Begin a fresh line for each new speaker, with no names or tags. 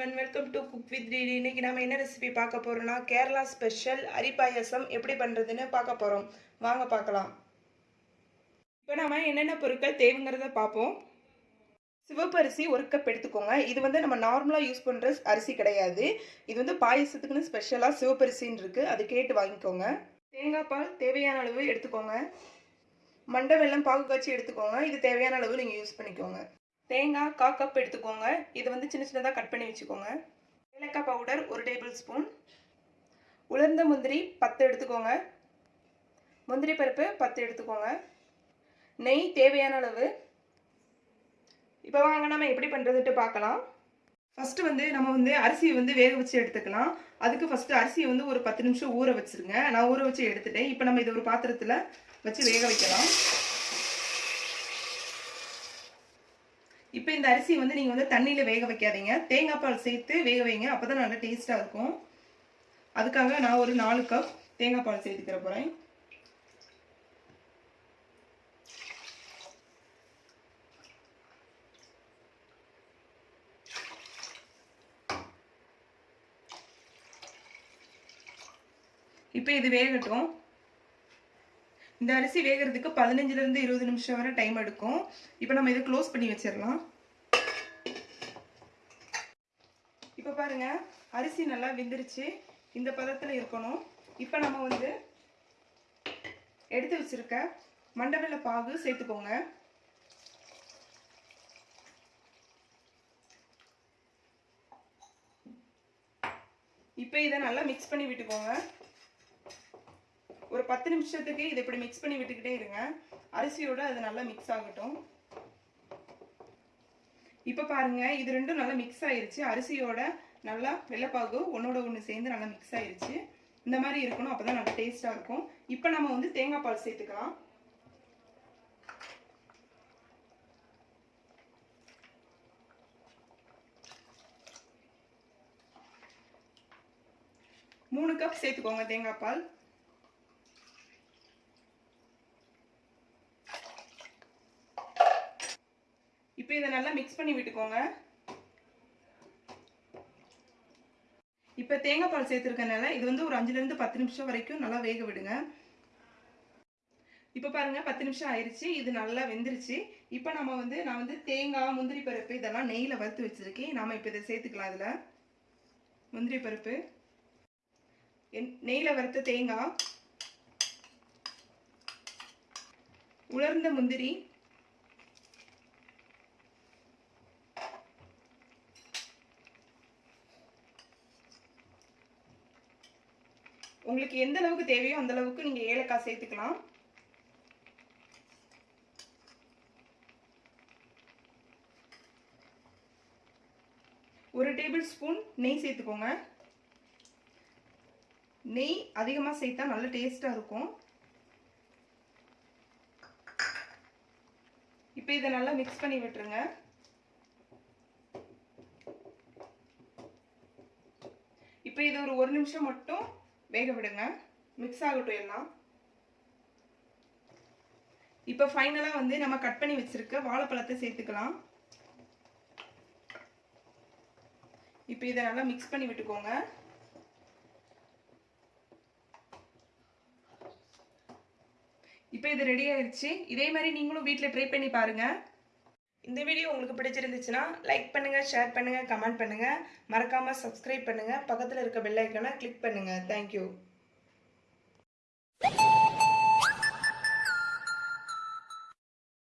With DD இன்னைக்கு நம்ம என்ன ரெசிபி பார்க்க போறோம்னா கேரளா ஸ்பெஷல் அரி எப்படி பண்ணுறதுன்னு பார்க்க போகிறோம் வாங்க பார்க்கலாம். இப்போ நாம என்னென்ன பொருட்கள் தேவைங்கிறத பார்ப்போம். சிவப்பரிசி ஒரு கப் எடுத்துக்கோங்க. இது வந்து நம்ம நார்மலாக யூஸ் பண்ணுற அரிசி கிடையாது. இது வந்து பாயசத்துக்குன்னு ஸ்பெஷலாக சிவப்பரிசின்னு இருக்குது அது கேட்டு வாங்கிக்கோங்க. தேங்காய் பால் தேவையான அளவு எடுத்துக்கோங்க. மண்டை வெள்ளம் பாகு காய்ச்சி எடுத்துக்கோங்க. இது தேவையான அளவு நீங்கள் யூஸ் பண்ணிக்கோங்க. தேங்காய் கா கப் எடுத்துக்கோங்க. இது வந்து சின்ன சின்னதாக கட் பண்ணி வச்சுக்கோங்க. ஏலக்காய் பவுடர் ஒரு டேபிள் ஸ்பூன் உலர்ந்த முந்திரி பத்து எடுத்துக்கோங்க. முந்திரி பருப்பு பத்து எடுத்துக்கோங்க. நெய் தேவையான அளவு. இப்போ வாங்க நம்ம எப்படி பண்ணுறதுட்டு பார்க்கலாம். ஃபஸ்ட்டு வந்து நம்ம வந்து அரிசியை வந்து வேக வச்சு எடுத்துக்கலாம். அதுக்கு ஃபஸ்ட்டு அரிசியை வந்து ஒரு பத்து நிமிஷம் ஊற வச்சுருங்க. நான் ஊற வச்சு எடுத்துட்டேன். இப்போ நம்ம இதை ஒரு பாத்திரத்தில் வச்சு வேக வைக்கலாம். இப்போ இந்த அரிசி வந்து நீங்கள் வந்து தண்ணியில் வேக வைக்காதீங்க. தேங்காய் பால் சேர்த்து வேக வைங்க. அப்போ தான் நல்லா டேஸ்ட்டாக இருக்கும். அதுக்காக நான் ஒரு நாலு கப் தேங்காய் பால் சேர்த்துக்கிற போகிறேன் இப்போ இது வேகட்டும். இந்த அரிசி வேகிறதுக்கு பதினஞ்சுலேருந்து இருபது நிமிஷம் வரை டைம் எடுக்கும். இப்போ நம்ம இதை க்ளோஸ் பண்ணி வச்சிடலாம். இப்போ பாருங்க அரிசி நல்லா வெந்துருச்சு. இந்த பதத்தில் இருக்கணும். இப்போ நம்ம வந்து எடுத்து வச்சுருக்க மண்டவெல்ல பாகு சேர்த்துக்கோங்க. இப்போ இதை நல்லா மிக்ஸ் பண்ணி விட்டுக்கோங்க. ஒரு பத்து நிமிஷத்துக்கு இதை இப்படி மிக்ஸ் பண்ணி விட்டுக்கிட்டே இருங்க. அரிசியோட அது நல்லா மிக்ஸ் ஆகட்டும். இப்போ பாருங்க இது ரெண்டும் நல்லா மிக்ஸ் ஆயிருச்சு. அரிசியோட நல்லா வெள்ளைப்பாகு ஒன்னோட ஒன்று சேர்ந்து நல்லா மிக்ஸ் ஆயிருச்சு. இந்த மாதிரி இருக்கணும் அப்பதான் நல்லா டேஸ்ட்டாக இருக்கும். இப்போ நம்ம வந்து தேங்காய் பால் சேர்த்துக்கலாம். மூணு கப் சேர்த்துக்கோங்க தேங்காய் பால். இப்போ இதை நல்லா மிக்ஸ் பண்ணி விட்டுக்கோங்க. இப்போ தேங்காய் பால் சேர்த்துருக்கனால இது வந்து ஒரு அஞ்சுலேருந்து பத்து நிமிஷம் வரைக்கும் நல்லா வேக விடுங்க. இப்போ பாருங்கள் பத்து நிமிஷம் ஆயிடுச்சு இது நல்லா வெந்துருச்சு. இப்போ நம்ம வந்து நான் வந்து தேங்காய் முந்திரி பருப்பு இதெல்லாம் நெய்யில் வறுத்து வச்சுருக்கேன். நாம் இப்போ இதை சேர்த்துக்கலாம் இதில். முந்திரி பருப்பு. நெய்யில் வறுத்த தேங்காய். உலர்ந்த முந்திரி. உங்களுக்கு எந்த அளவுக்கு தேவையோ அந்த அளவுக்கு நீங்கள் ஏலக்காய் சேர்த்துக்கலாம். ஒரு டேபிள் ஸ்பூன் நெய் சேர்த்துக்கோங்க. நெய் அதிகமாக சேர்த்தா நல்ல டேஸ்டாக இருக்கும். இப்போ இதை நல்லா மிக்ஸ் பண்ணி விட்டுருங்க. இப்போ இது ஒரு ஒரு நிமிஷம் மட்டும் வேக விடுங்க. மிக்ஸ் ஆகட்டும் எல்லாம். இப்போ ஃபைனலாக வந்து நம்ம கட் பண்ணி வச்சுருக்க வாழைப்பழத்தை சேர்த்துக்கலாம். இப்போ இதை நல்லா மிக்ஸ் பண்ணி விட்டுக்கோங்க. இப்போ இது ரெடி ஆயிடுச்சு இதே மாதிரி நீங்களும் வீட்டில் ட்ரை பண்ணி பாருங்க. இந்த வீடியோ உங்களுக்கு பிடிச்சிருந்துச்சுன்னா லைக் பண்ணுங்கள் ஷேர் பண்ணுங்கள் கமெண்ட் பண்ணுங்கள் மறக்காமல் சப்ஸ்கிரைப் பண்ணுங்கள் பக்கத்தில் இருக்க பெல் ஐக்கானை கிளிக் பண்ணுங்கள் தேங்க்யூ